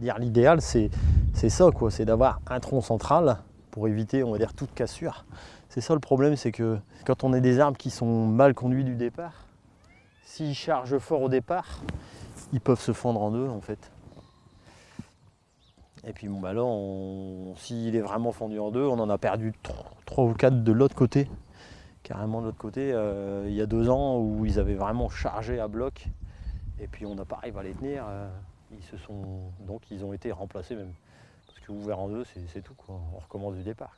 dire l'idéal, c'est ça, quoi. C'est d'avoir un tronc central pour éviter, on va dire, toute cassure. C'est ça le problème, c'est que quand on a des arbres qui sont mal conduits du départ, s'ils chargent fort au départ, ils peuvent se fendre en deux, en fait. Et puis bon bah là, s'il est vraiment fendu en deux, on en a perdu trois ou quatre de l'autre côté. Carrément de l'autre côté, euh, il y a deux ans où ils avaient vraiment chargé à bloc. Et puis on n'a pas arrivé à les tenir. Euh, ils se sont, donc ils ont été remplacés même. Parce que ouvert en deux, c'est tout quoi. On recommence du départ.